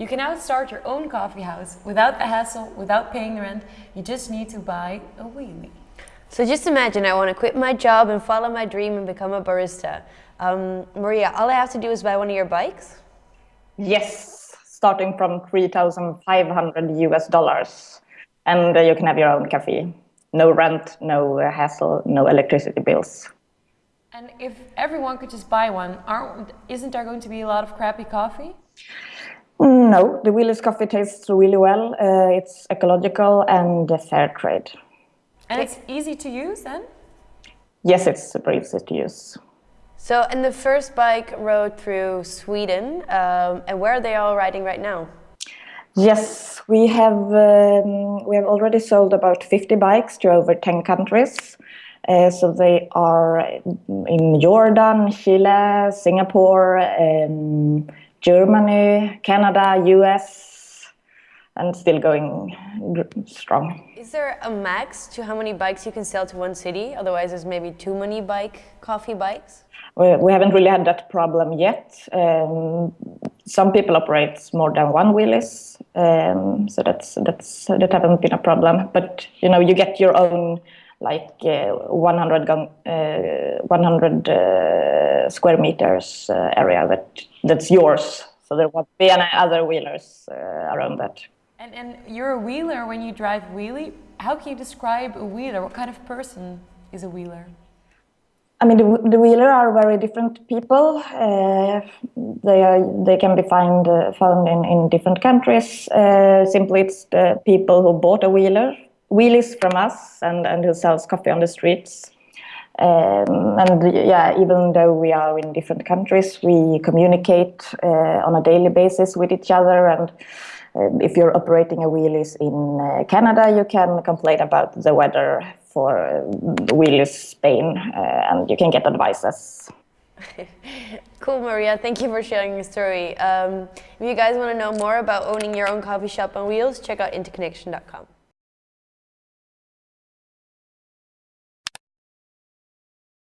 You can now start your own coffee house without the hassle, without paying the rent. You just need to buy a wheelie. So just imagine I want to quit my job and follow my dream and become a barista. Um, Maria, all I have to do is buy one of your bikes? Yes, starting from 3,500 US dollars. And uh, you can have your own cafe. No rent, no uh, hassle, no electricity bills. And if everyone could just buy one, aren't, isn't there going to be a lot of crappy coffee? No, the Wheelys coffee tastes really well. Uh, it's ecological and fair trade. And it's easy to use then? Yes, it's super easy to use. So, and the first bike rode through Sweden, um, and where are they all riding right now? Yes, we have um, we have already sold about 50 bikes to over 10 countries. Uh, so they are in Jordan, Chile, Singapore, um, Germany, Canada, US, and still going strong. Is there a max to how many bikes you can sell to one city? Otherwise, there's maybe too many bike coffee bikes. We, we haven't really had that problem yet. Um, some people operate more than one Wheelys, um, so that's that's that haven't been a problem. But you know, you get your own like uh, 100 uh, 100 uh, square meters uh, area that that's yours. So there won't be any other wheelers uh, around that. And and you're a wheeler when you drive wheelie. How can you describe a wheeler? What kind of person is a wheeler? I mean, the, the wheeler are very different people. Uh, they are they can be found uh, found in, in different countries. Uh, simply, it's the people who bought a wheeler Wheelys from us and and who sells coffee on the streets. Um, and yeah, even though we are in different countries, we communicate uh, on a daily basis with each other. And uh, if you're operating a Wheelys in uh, Canada, you can complain about the weather for Wheelys Spain uh, and you can get advices. cool, Maria. Thank you for sharing your story. Um, if you guys want to know more about owning your own coffee shop on wheels, check out interconnection.com.